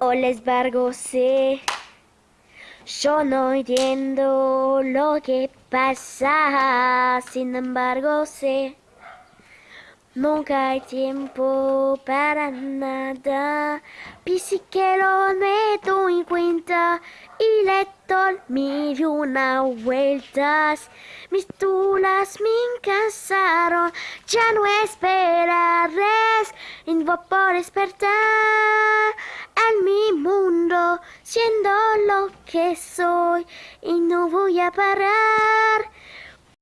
o les vargo sé. Yo no entiendo lo que pasa, sin embargo sé. Nunca hay tiempo para nada. Pisi que lo meto en cuenta y le doy mil una vueltas. Mis tulas me cansaron, ya no esperaré. voy por despertar en siendo lo que soy y no voy a parar.